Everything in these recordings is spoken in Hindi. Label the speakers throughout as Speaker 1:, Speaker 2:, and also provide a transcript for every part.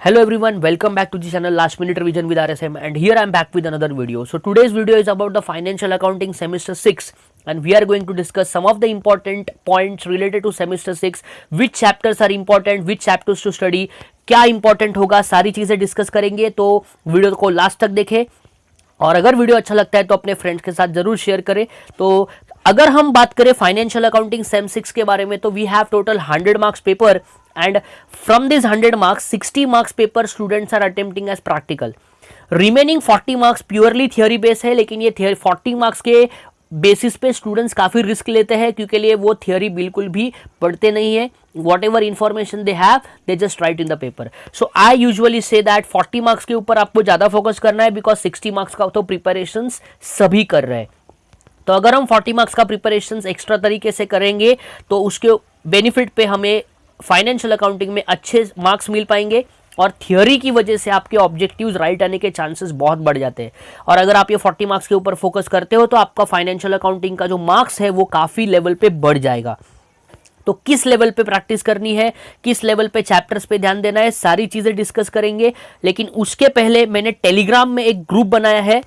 Speaker 1: Hello everyone welcome back to the channel last minute revision with R S M and here I am back with another video so today's video is about the financial accounting semester six and we are going to discuss some of the important points related to semester six which chapters are important which chapters to study क्या इंपॉर्टेंट होगा, सारी चीज़ें डिस्कस करेंगे तो वीडियो को लास्ट तक देखें। और अगर वीडियो अच्छा लगता है तो अपने फ्रेंड्स के साथ ज़रूर शेयर करें। तो अगर हम बात करें फाइनेंशियल अकाउंटिंग सेम सिक्स के बारे में तो we have total hundred marks paper and from this hundred marks sixty marks paper students are attempting as practical remaining 40 marks purely theory base है, लेकिन ये 40 मार्क्स के बेसिस पे स्टूडेंट्स काफ़ी रिस्क लेते हैं, क्योंकि लिए वो थियोरी बिल्कुल भी पढ़ते नहीं है। Whatever information they have they just write in the paper so I usually say that 40 marks के ऊपर आपको ज़्यादा फोकस करना है बिकॉज़ 60 मार्क्स का तो प्रिपरेशन सभी कर रहे हैं। तो अगर हम 40 मार्क्स का प्रिपरेशन एक्स्ट्रा तरीके से करेंगे तो उसके बेनिफिट पे हमें फाइनेंशियल अकाउंटिंग में अच्छे मार्क्स मिल पाएँगे और थियोरी की वजह से आपके ऑब्जेक्टिव्स राइट आने के चांसेस बहुत बढ़ जाते हैं। और अगर आप ये 40 मार्क्स के ऊपर फोकस करते हो तो आपका फाइनेंशियल अकाउंटिंग का जो मार्क्स है, वो काफ़ी लेवल पे बढ़ जाएगा। तो किस लेवल पे प्रैक्टिस करनी है, किस लेवल पे चैप्टर्स पे ध्यान देना है, सारी चीज़ें डिस्कस करेंगे। लेकिन उसके पहले मैंने टेलीग्राम में एक ग्रुप बनाया है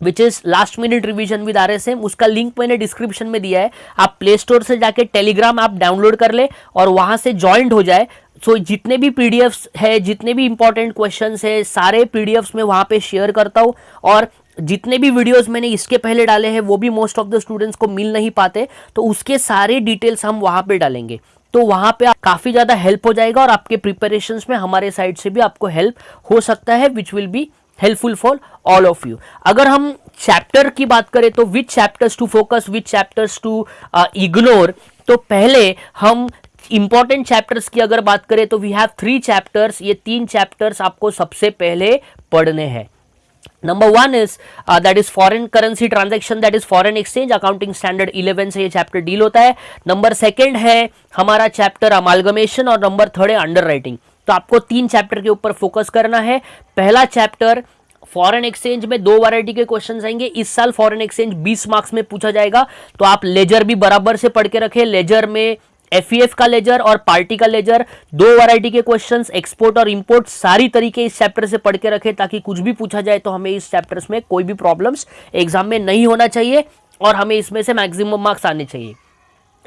Speaker 1: which is last minute revision with R S M उसका लिंक मैंने डिस्क्रिप्शन में दिया है। आप प्ले स्टोर से जाके टेलीग्राम आप डाउनलोड कर ले और वहाँ से ज्वाइंट हो जाए। सो so, जितने भी पीडीएफ्स है जितने भी इंपॉर्टेंट क्वेश्चन है सारे पीडीएफ्स में वहाँ पे शेयर करता हूँ। और जितने भी वीडियोस मैंने इसके पहले डाले हैं वो भी मोस्ट ऑफ़ द स्टूडेंट्स को मिल नहीं पाते। तो उसके सारे डिटेल्स हम वहाँ पे डालेंगे। तो वहाँ पे काफ़ी ज़्यादा हेल्प हो जाएगा और आपके प्रिपरेशन में हमारे साइड से भी आपको हेल्प हो सकता है which will be helpful for all of you अगर हम चैप्टर की बात करें तो which chapters to focus which chapters to ignore तो पहले हम इंपॉर्टेंट चैप्टर्स की अगर बात करें तो वी हैव थ्री चैप्टर्स ये तीन चैप्टर्स आपको सबसे पहले पढ़ने हैं। Number one is that is foreign currency transaction that is foreign exchange accounting standard eleven से ये चैप्टर डील होता है। नंबर सेकेंड है हमारा चैप्टर अमालगमेशन और नंबर थर्ड है अंडर राइटिंग तो आपको तीन चैप्टर के ऊपर फोकस करना है। पहला चैप्टर फॉरेन एक्सचेंज में दो वैरायटी के क्वेश्चन आएँगे। इस साल फॉरेन एक्सचेंज 20 मार्क्स में पूछा जाएगा। तो आप लेजर भी बराबर से पढ़ के रखें। लेजर में एफ़ e का लेजर और पार्टी का लेजर दो वैरायटी के क्वेश्चंस एक्सपोर्ट और इंपोर्ट सारी तरीके इस चैप्टर से पढ़ के रखें ताकि कुछ भी पूछा जाए तो हमें इस चैप्टर्स में कोई भी प्रॉब्लम्स एग्ज़ाम में नहीं होना चाहिए और हमें इसमें से मैक्सिमम मार्क्स आने चाहिए।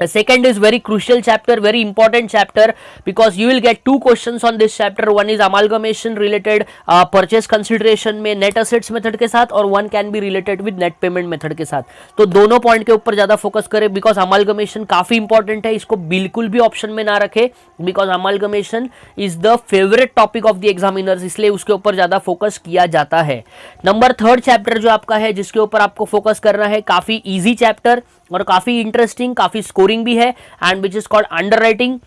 Speaker 1: The second is very crucial chapter, very important chapter because you will get two questions on this chapter. One is amalgamation related uh, purchase consideration में net assets method के साथ और one can be related with net payment method के साथ तो दोनों पॉइंट के ऊपर ज़्यादा फोकस करें बिकॉज़ अमालगमेशन काफ़ी इंपॉर्टेंट है इसको बिल्कुल भी ऑप्शन में ना रखे because amalgamation is the favourite topic of the examiners इसलिए उसके ऊपर ज़्यादा फोकस किया जाता है नंबर थर्ड चैप्टर जो आपका है जिसके ऊपर आपको फोकस करना है काफ़ी ईजी चैप्टर और काफ़ी इंटरेस्टिंग काफ़ी स्कोरिंग भी है and which is called underwriting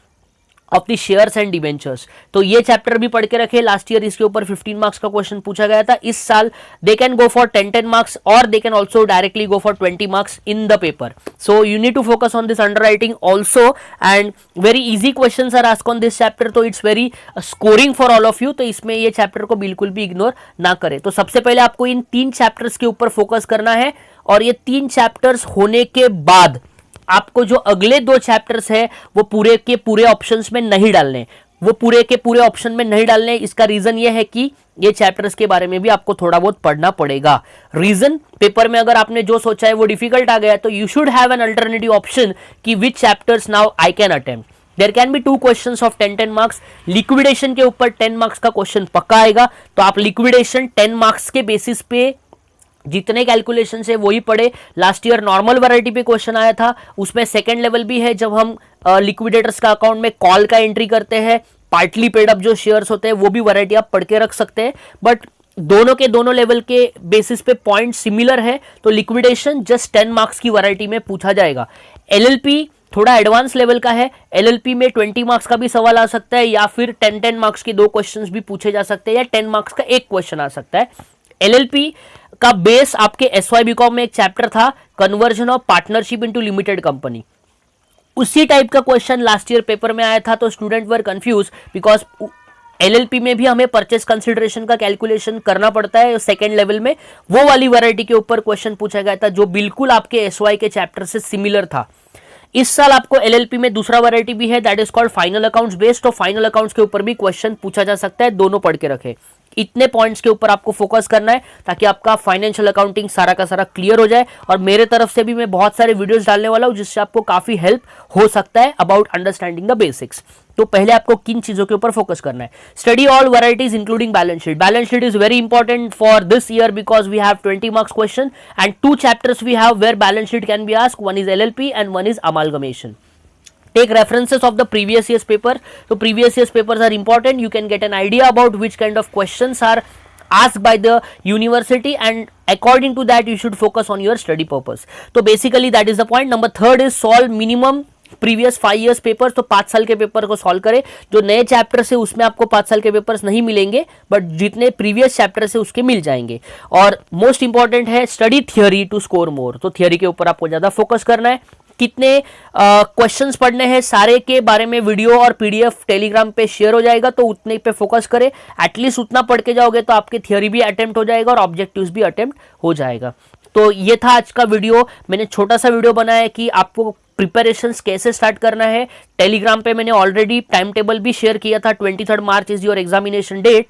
Speaker 1: of the shares and debentures तो ये चैप्टर भी पढ़ के रखे लास्ट ईयर इसके ऊपर 15 मार्क्स का क्वेश्चन पूछा गया था। इस साल they can go for 10 10 marks और they can also directly go for 20 marks in the paper so you need to focus on this underwriting also and very easy question are ask on this chapter तो it's very scoring for all of you तो इसमें ये चैप्टर को बिल्कुल भी इग्नोर ना करे। तो सबसे पहले आपको इन तीन चैप्टर्स के ऊपर फोकस करना है और ये तीन चैप्टर्स होने के बाद आपको जो अगले दो चैप्टर्स है, वो पूरे के पूरे ऑप्शंस में नहीं डालने। वो पूरे के पूरे ऑप्शन में नहीं डालने, इसका रीजन ये है कि ये चैप्टर्स के बारे में भी आपको थोड़ा बहुत पढ़ना पड़ेगा। रीजन पेपर में अगर आपने जो सोचा है वो डिफ़िकल्ट आ गया तो you should have an alternative option कि which chapters now I can attempt there can be two question of ten ten marks liquidation के ऊपर टेन मार्क्स का क्वेश्चन पक्का आएगा। तो आप लिक्विडेशन टेन मार्क्स के बेसिस पे जितने कैलकुलेशन है, वही पढ़े। लास्ट ईयर नॉर्मल वैरायटी पे क्वेश्चन आया था। उसमें सेकेंड लेवल भी है, जब हम लिक्विडेटर्स का अकाउंट में कॉल का एंट्री करते हैं पार्टली पेड अप जो शेयर्स होते हैं, वो भी वैरायटी आप पढ़ के रख सकते हैं। बट दोनों के दोनों लेवल के बेसिस पे पॉइंट सिमिलर है तो लिक्विडेशन जस्ट टेन मार्क्स की वैरायटी में पूछा जाएगा। एलएलपी थोड़ा एडवांस लेवल का है। एलएलपी में 20 मार्क्स का भी सवाल आ सकता है, या फिर 10 10 मार्क्स के दो क्वेश्चंस भी पूछे जा सकते हैं, या 10 मार्क्स का एक क्वेश्चन आ सकता है। एलएलपी का बेस आपके एस वाई बीकॉम में एक चैप्टर था conversion of partnership into limited company उसी टाइप का क्वेश्चन लास्ट ईयर पेपर में आया था तो student were confuse because LLP में भी हमें परचेस कंसिडरेशन का कैलकुलेशन करना पड़ता है सेकेंड लेवल में। वो वाली वैरायटी के ऊपर क्वेश्चन पूछा गया था, जो बिल्कुल आपके एसवाई के चैप्टर से सिमिलर था। इस साल आपको एलएलपी में दूसरा वैरायटी भी है that is called final accounts based तो फाइनल अकाउंट्स के ऊपर भी क्वेश्चन पूछा जा सकता है, दोनों पढ़ के रखे। इतने पॉइंट्स के ऊपर आपको फोकस करना है ताकि आपका फाइनेंशियल अकाउंटिंग सारा का सारा क्लियर हो जाए। और मेरे तरफ़ से भी मैं बहुत सारे वीडियोस डालने वाला हूँ जिससे आपको काफ़ी हेल्प हो सकता है अबाउट अंडरस्टैंडिंग द बेसिक्स तो पहले आपको किन चीज़ों के ऊपर फोकस करना है? Study all varieties including balance sheet balance sheet is very important for this year because we have 20 marks question and two chapters we have where balance sheet can be ask one is LLP and one is amalgamation take references of the previous year's paper so previous year's papers are important you can get an idea about which kind of questions are asked by the university and according to that you should focus on your study purpose so basically that is the point number third is solve minimum previous five years paper तो पाँच साल के पेपर को सॉल्व करें जो नए चैप्टर से उसमें आपको पाँच साल के पेपर्स नहीं मिलेंगे बट जितने प्रीवियस चैप्टर से उसके मिल जाएँगे और मोस्ट इंपॉर्टेंट है study theory to score more तो थियोरी के ऊपर आपको ज़्यादा फोकस करना है कितने क्वेश्चंस पढ़ने हैं, सारे के बारे में वीडियो और पीडीएफ टेलीग्राम पे शेयर हो जाएगा तो उतने पे फोकस करें। एटलीस्ट उतना पढ़ के जाओगे तो आपके थियोरी भी अटेम्प्ट हो जाएगा और ऑब्जेक्टिव्स भी अटेम्प्ट हो जाएगा। तो ये था आज का वीडियो मैंने छोटा सा वीडियो बनाया कि आपको प्रिपरेशन कैसे स्टार्ट करना है। टेलीग्राम पे मैंने ऑलरेडी टाइम टेबल भी शेयर किया था twenty March is your examination date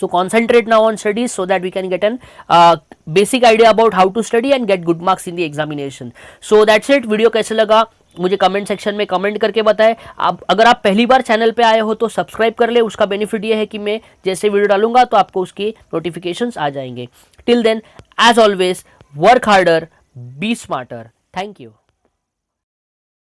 Speaker 1: so concentrate now on studies so that we can get an uh, basic idea about how to study and get good marks in the examination. So that's it. Video कैसे लगा? मुझे कमेंट सेक्शन में कमेंट करके बताएँ। आप अगर आप पहली बार चैनल पे आए हो तो सब्सक्राइब कर ले। उसका बेनिफिट ये है कि मैं जैसे वीडियो डालूँगा तो आपको उसकी नोटिफिकेशंस आ जाएँगे। Till then as always work harder be smarter thank you